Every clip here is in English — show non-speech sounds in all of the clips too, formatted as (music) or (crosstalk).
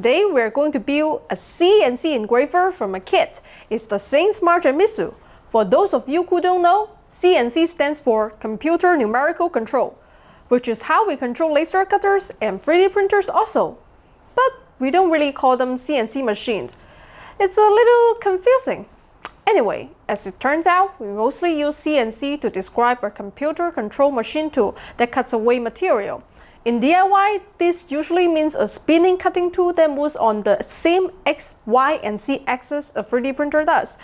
Today we're going to build a CNC engraver from a kit. It's the SainSmart Genmitsu. For those of you who don't know, CNC stands for Computer Numerical Control, which is how we control laser cutters and 3D printers also. But we don't really call them CNC machines. It's a little confusing. Anyway, as it turns out, we mostly use CNC to describe a computer control machine tool that cuts away material. In DIY, this usually means a spinning cutting tool that moves on the same X, Y, and Z axis a 3D printer does.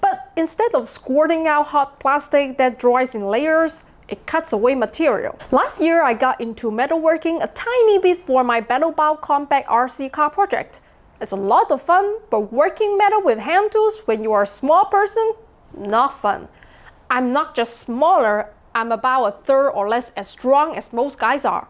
But instead of squirting out hot plastic that dries in layers, it cuts away material. Last year, I got into metalworking a tiny bit for my BattleBot Compact RC car project. It's a lot of fun, but working metal with hand tools when you are a small person, not fun. I'm not just smaller, I'm about a third or less as strong as most guys are.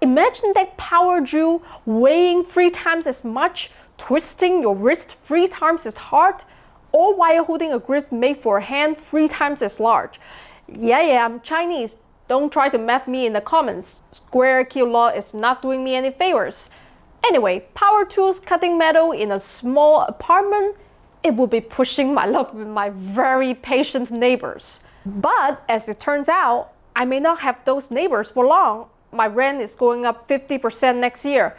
Imagine that power drill weighing three times as much, twisting your wrist three times as hard, all while holding a grip made for a hand three times as large. Yeah, yeah, I'm Chinese. Don't try to math me in the comments. Square cube law is not doing me any favors. Anyway, power tools cutting metal in a small apartment, it would be pushing my luck with my very patient neighbors. But as it turns out, I may not have those neighbors for long my rent is going up 50% next year.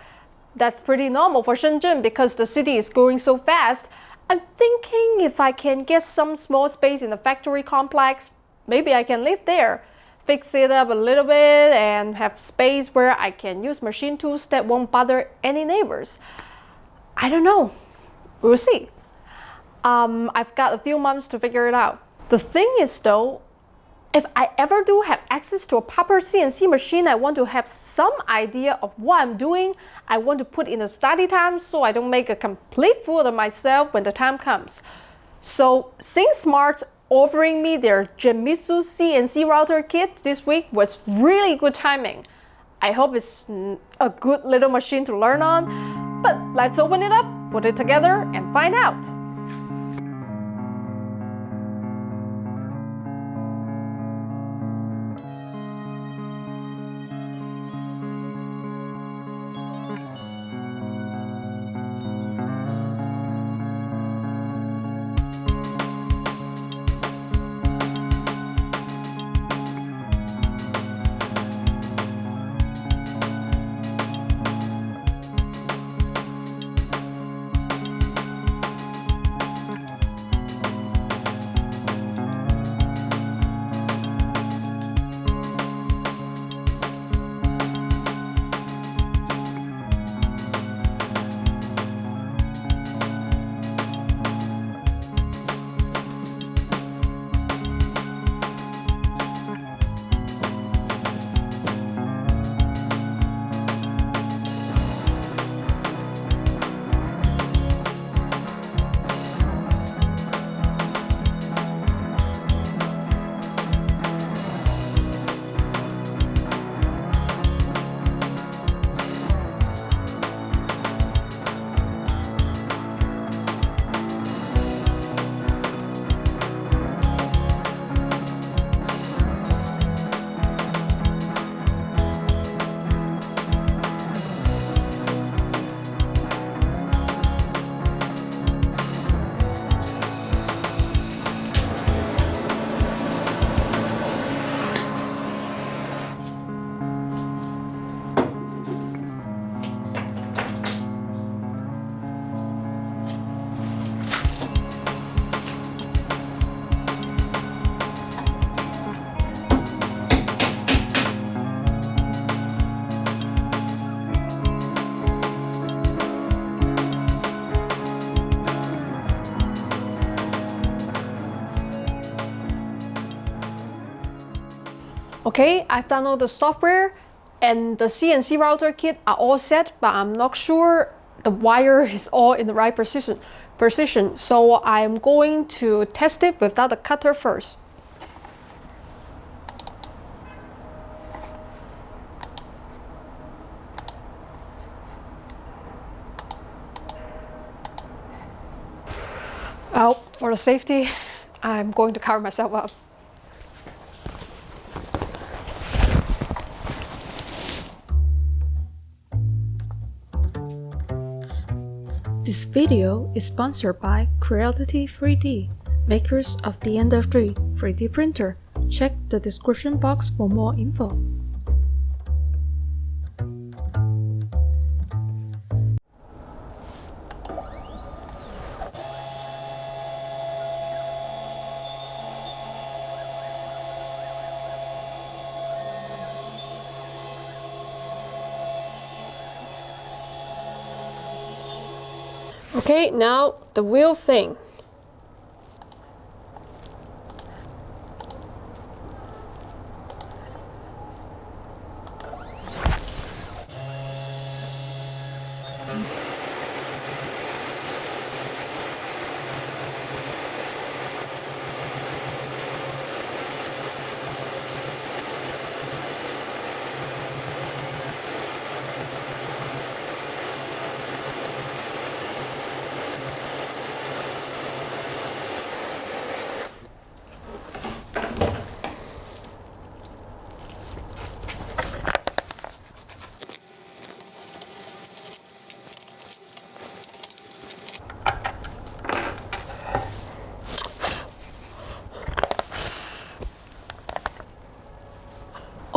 That's pretty normal for Shenzhen because the city is growing so fast. I'm thinking if I can get some small space in the factory complex, maybe I can live there. Fix it up a little bit and have space where I can use machine tools that won't bother any neighbors. I don't know. We'll see. Um, I've got a few months to figure it out. The thing is though, if I ever do have access to a proper CNC machine, I want to have some idea of what I'm doing. I want to put in a study time so I don't make a complete fool of myself when the time comes. So SainSmart offering me their Genmitsu CNC router kit this week was really good timing. I hope it's a good little machine to learn on, but let's open it up, put it together, and find out. Okay, I've downloaded the software and the CNC router kit are all set, but I'm not sure the wire (laughs) is all in the right position. position. So I'm going to test it without the cutter first. Well, for the safety, I'm going to cover myself up. This video is sponsored by Creality 3D, makers of the Ender 3 3D printer. Check the description box for more info. Okay, now the real thing.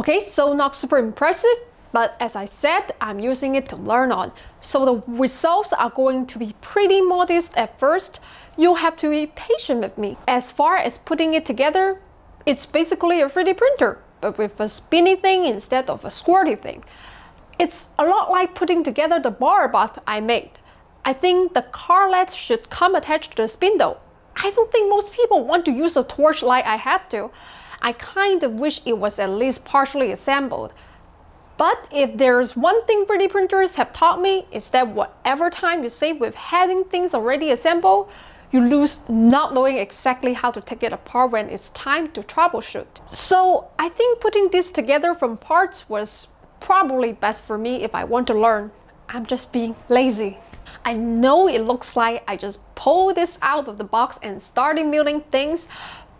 Okay, so not super impressive, but as I said, I'm using it to learn on. So the results are going to be pretty modest at first. You'll have to be patient with me. As far as putting it together, it's basically a 3D printer, but with a spinny thing instead of a squirty thing. It's a lot like putting together the bar bath I made. I think the car carlet should come attached to the spindle. I don't think most people want to use a torch like I had to. I kind of wish it was at least partially assembled. But if there's one thing 3D printers have taught me, is that whatever time you save with having things already assembled, you lose not knowing exactly how to take it apart when it's time to troubleshoot. So I think putting this together from parts was probably best for me if I want to learn. I'm just being lazy. I know it looks like I just pulled this out of the box and started milling things,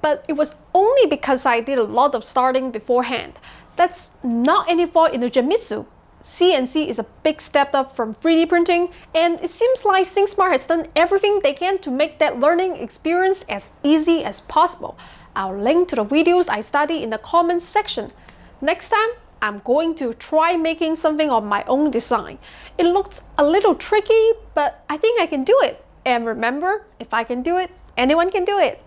but it was only because I did a lot of starting beforehand. That's not any fault in the Genmitsu. CNC is a big step up from 3D printing, and it seems like SainSmart has done everything they can to make that learning experience as easy as possible. I'll link to the videos I study in the comments section. Next time, I'm going to try making something of my own design. It looks a little tricky, but I think I can do it. And remember, if I can do it, anyone can do it.